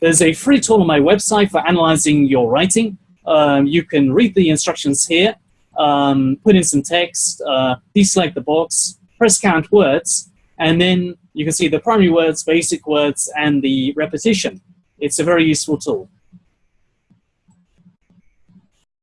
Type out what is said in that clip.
There's a free tool on my website for analyzing your writing. Um, you can read the instructions here, um, put in some text, uh, deselect the box, press count words, and then you can see the primary words, basic words, and the repetition. It's a very useful tool.